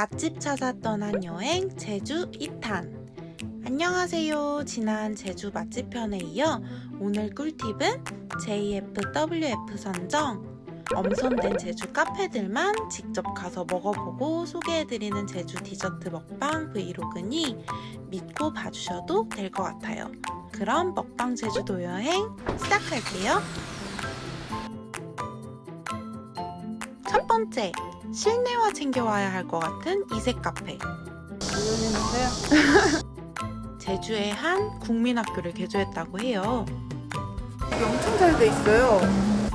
맛집 찾아 떠난 여행 제주 2탄. 안녕하세요. 지난 제주 맛집 편에 이어 오늘 꿀팁은 JFWF 선정. 엄선된 제주 카페들만 직접 가서 먹어보고 소개해드리는 제주 디저트 먹방 브이로그니 믿고 봐주셔도 될 것 같아요. 그럼 먹방 제주도 여행 시작할게요 번째 실내화 챙겨와야 할 것 같은 이색 카페. 제주의 한 국민학교를 개조했다고 해요. 엄청 잘 돼 있어요.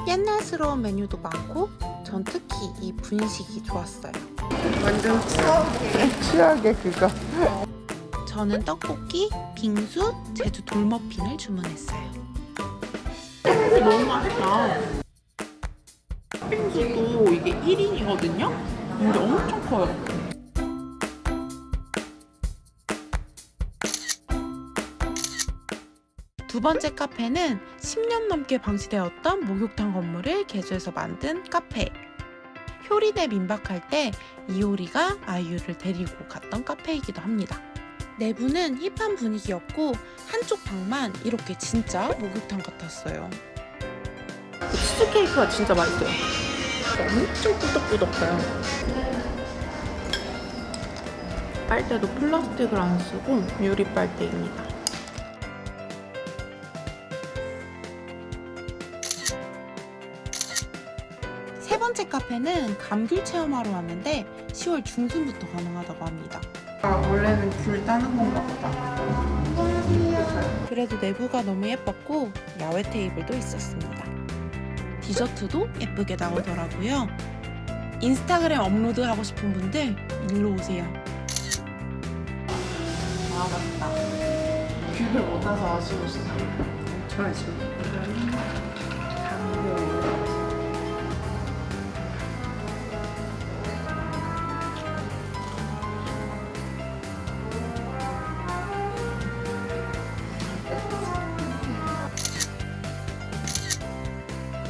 옛날스러운 메뉴도 많고 전 특히 이 분식이 좋았어요. 완전 추억의 추억의 그거. 저는 떡볶이, 빙수, 제주 돌머핀을 주문했어요. 너무 맛있다. 팥빙수도 이게 1인이거든요? 근데 엄청 커요. 두 번째 카페는 10년 넘게 방치되었던 목욕탕 건물을 개조해서 만든 카페. 효리네 민박할 때 이효리가 아이유를 데리고 갔던 카페이기도 합니다. 내부는 힙한 분위기였고 한쪽 방만 이렇게 진짜 목욕탕 같았어요. 치즈케이크가 진짜 맛있어요. 엄청 꾸덕꾸덕해요. 빨대도 플라스틱을 안 쓰고 유리 빨대입니다. 세 번째 카페는 감귤 체험하러 왔는데 10월 중순부터 가능하다고 합니다. 아, 원래는 귤 따는 건가 보다. 그래도 내부가 너무 예뻤고 야외 테이블도 있었습니다. 디저트도 예쁘게 나오더라고요. 인스타그램 업로드 하고 싶은 분들 일로 오세요. 아, 맞다. 귤을 못 따서 아쉬우시죠? 저 아쉬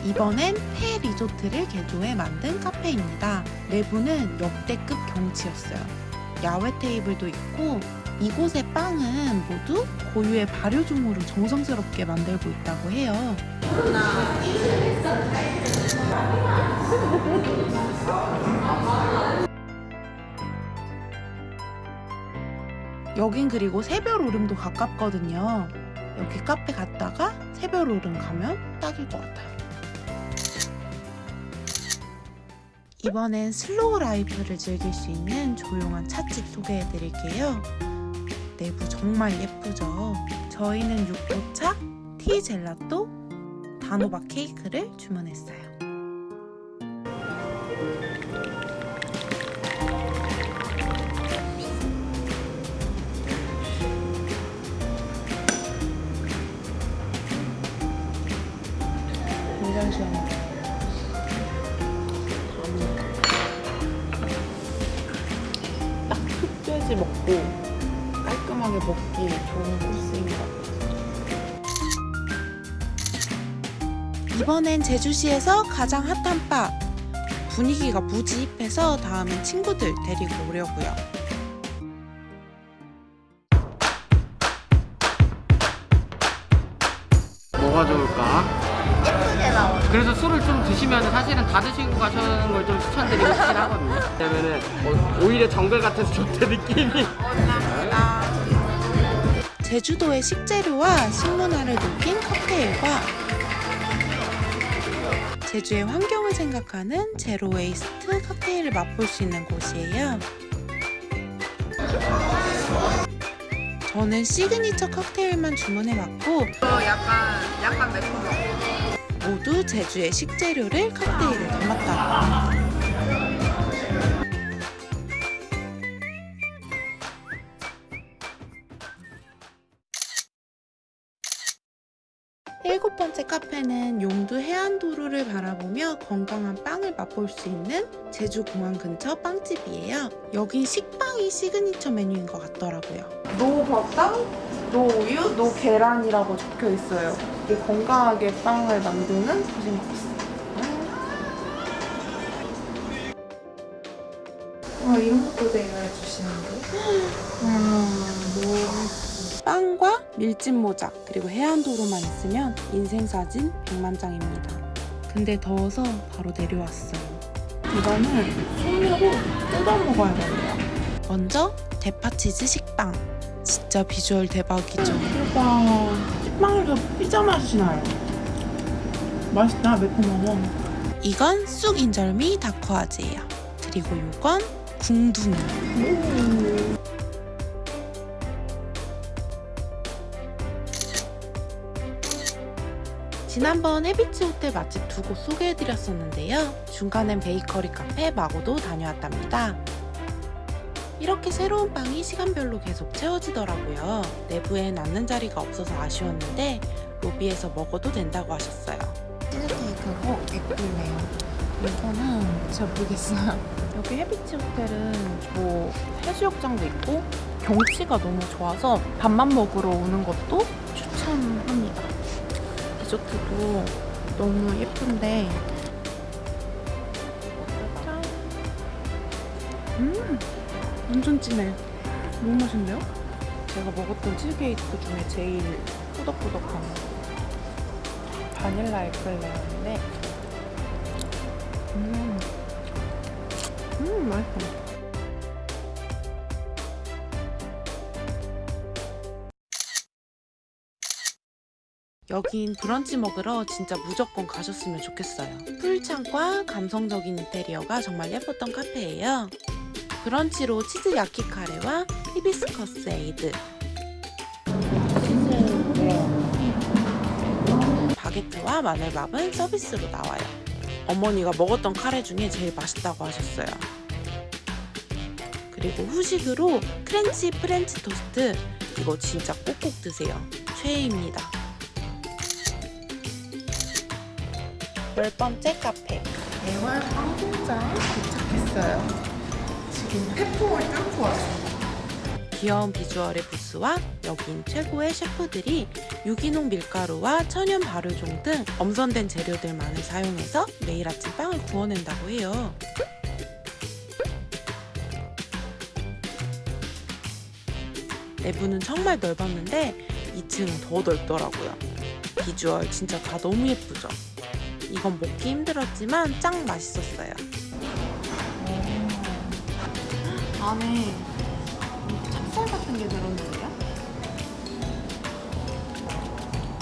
이번엔 폐 리조트를 개조해 만든 카페입니다. 내부는 역대급 경치였어요. 야외 테이블도 있고 이곳의 빵은 모두 고유의 발효종으로 정성스럽게 만들고 있다고 해요. 여긴 그리고 새별 오름도 가깝거든요. 여기 카페 갔다가 새별 오름 가면 딱일 것 같아요. 이번엔 slow life를 즐길 수 있는 조용한 찻집 소개해 드릴게요. 내부 정말 예쁘죠? 저희는 육포차, tea 젤라또, 단호박 케이크를 주문했어요. 굉장히 시원해요. 먹기 좋은 같아요. 이번엔 제주시에서 가장 핫한 바 분위기가 무지 힙해서 다음엔 친구들 데리고 오려고요. 뭐가 좋을까? 예쁘게 나와. 그래서 술을 좀 드시면 사실은 다 드시고 가시는 걸 좀 추천드리고 싶긴 하거든요. 왜냐면은 어, 오히려 정글 같아서 좋대 느낌이. 제주도의 식재료와 식문화를 녹인 칵테일과 제주의 환경을 생각하는 zero waste 칵테일을 맛볼 수 있는 곳이에요. 저는 시그니처 칵테일만 주문해봤고 약간 약간 매콤한. 모두 제주의 식재료를 칵테일에 담았다 일곱 번째 카페는 용두 해안도로를 바라보며 건강한 빵을 맛볼 수 있는 제주공항 근처 빵집이에요. 여긴 식빵이 시그니처 메뉴인 것 같더라고요. no 버터, no 우유, no 계란이라고 적혀 있어요. 이게 건강하게 빵을 만드는 것 같습니다. 아, 이런 것도 대여해 주시는데? 아, 너무 빵과 밀짚 모자 그리고 해안도로만 있으면 인생 사진 백만장입니다. 근데 더워서 바로 내려왔어요. 이거는 손으로 뜯어 먹어야 돼요. 먼저 대파치즈 식빵. 진짜 비주얼 대박이죠. 대박. 식빵에서 피자 맛이 나요. 맛있다, 매콤하고. 이건 쑥 인절미 다코아즈예요. 그리고 요건 궁둥이. 오. 지난번 해비치 호텔 맛집 두 곳 소개해드렸었는데요. 중간엔 베이커리 카페 마고도 다녀왔답니다. 이렇게 새로운 빵이 시간별로 계속 채워지더라고요. 내부에 남는 자리가 없어서 아쉬웠는데 로비에서 먹어도 된다고 하셨어요. 치즈케이크고 에꿀레요. 이거는 잘 모르겠어요. 여기 해비치 호텔은 뭐 해수욕장도 있고 경치가 너무 좋아서 밥만 먹으러 오는 것도. 디저트도 너무 예쁜데 짠. 음, 완전 진해. 너무 맛있는데요? 제가 먹었던 치즈케이크 중에 제일 꾸덕꾸덕한 바닐라 에클레어인데 음, 음 맛있어. 여긴 브런치 먹으러 진짜 무조건 가셨으면 좋겠어요. 풀창과 감성적인 인테리어가 정말 예뻤던 카페예요. 브런치로 치즈 야키 카레와 히비스커스 에이드, 바게트와 마늘밥은 서비스로 나와요. 어머니가 먹었던 카레 중에 제일 맛있다고 하셨어요. 그리고 후식으로 크렌치 프렌치 토스트 이거 진짜 꼭꼭 드세요. 최애입니다. 열 번째 카페. 대활 빵공장 도착했어요. 지금 태풍을 뚫고 왔어요. 귀여운 비주얼의 부스와 여긴 최고의 셰프들이 유기농 밀가루와 천연 발효종 등 엄선된 재료들만을 사용해서 매일 아침 빵을 구워낸다고 해요. 내부는 정말 넓었는데 2층은 더 넓더라고요. 비주얼 진짜 다 너무 예쁘죠? 이건 먹기 힘들었지만 짱 맛있었어요. 안에 찹쌀 같은 게 들었는데요?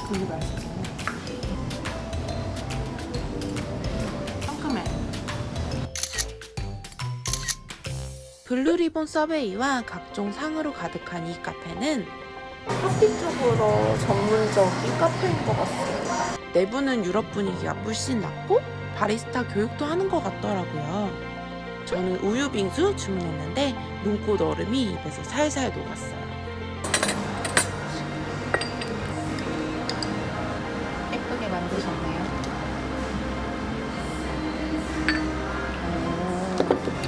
그게 맛있잖아요. 상큼해. 블루리본 서베이와 각종 상으로 가득한 이 카페는 커피 쪽으로 전문적인 카페인 것 같아요. 내부는 유럽 분위기가 물씬 났고 바리스타 교육도 하는 것 같더라고요. 저는 우유 빙수 주문했는데 눈꽃 얼음이 입에서 살살 녹았어요. 예쁘게 만드셨네요.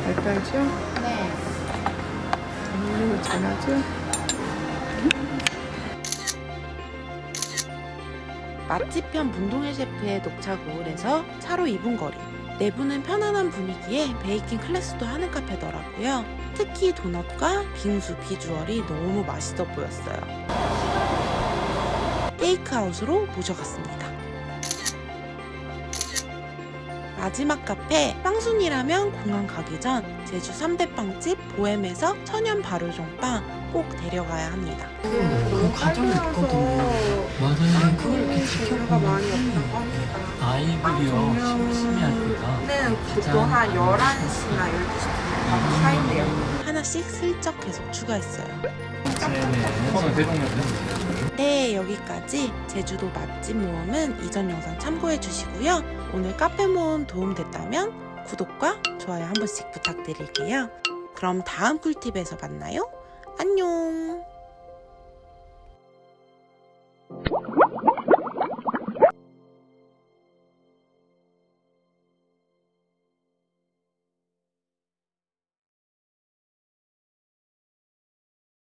알딸지요? 네. 음료를 전하죠? 맛집 편 문동혜 셰프의 녹차고을에서 차로 2분 거리. 내부는 편안한 분위기에 베이킹 클래스도 하는 카페더라고요. 특히 도넛과 빙수 비주얼이 너무 맛있어 보였어요. 테이크아웃으로 모셔갔습니다. 마지막 카페 빵순이라면 공항 가기 전 제주 3대 빵집 보엠에서 천연 발효종 빵 꼭 데려가야 합니다. 너무 과정이 있거든요. 맞아요. 네, 그걸 재료가 많이 없다고 합니다. 아이들이요 심심해 할 때가 는 보통 한 11시나 12시쯤 가고 차인데요. 하나씩 슬쩍 계속 추가했어요. 네, 여기까지 제주도 맛집 모험은 이전 영상 참고해 주시고요. 오늘 카페 모험 도움됐다면 구독과 좋아요 한 번씩 부탁드릴게요. 그럼 다음 꿀팁에서 만나요. 안녕.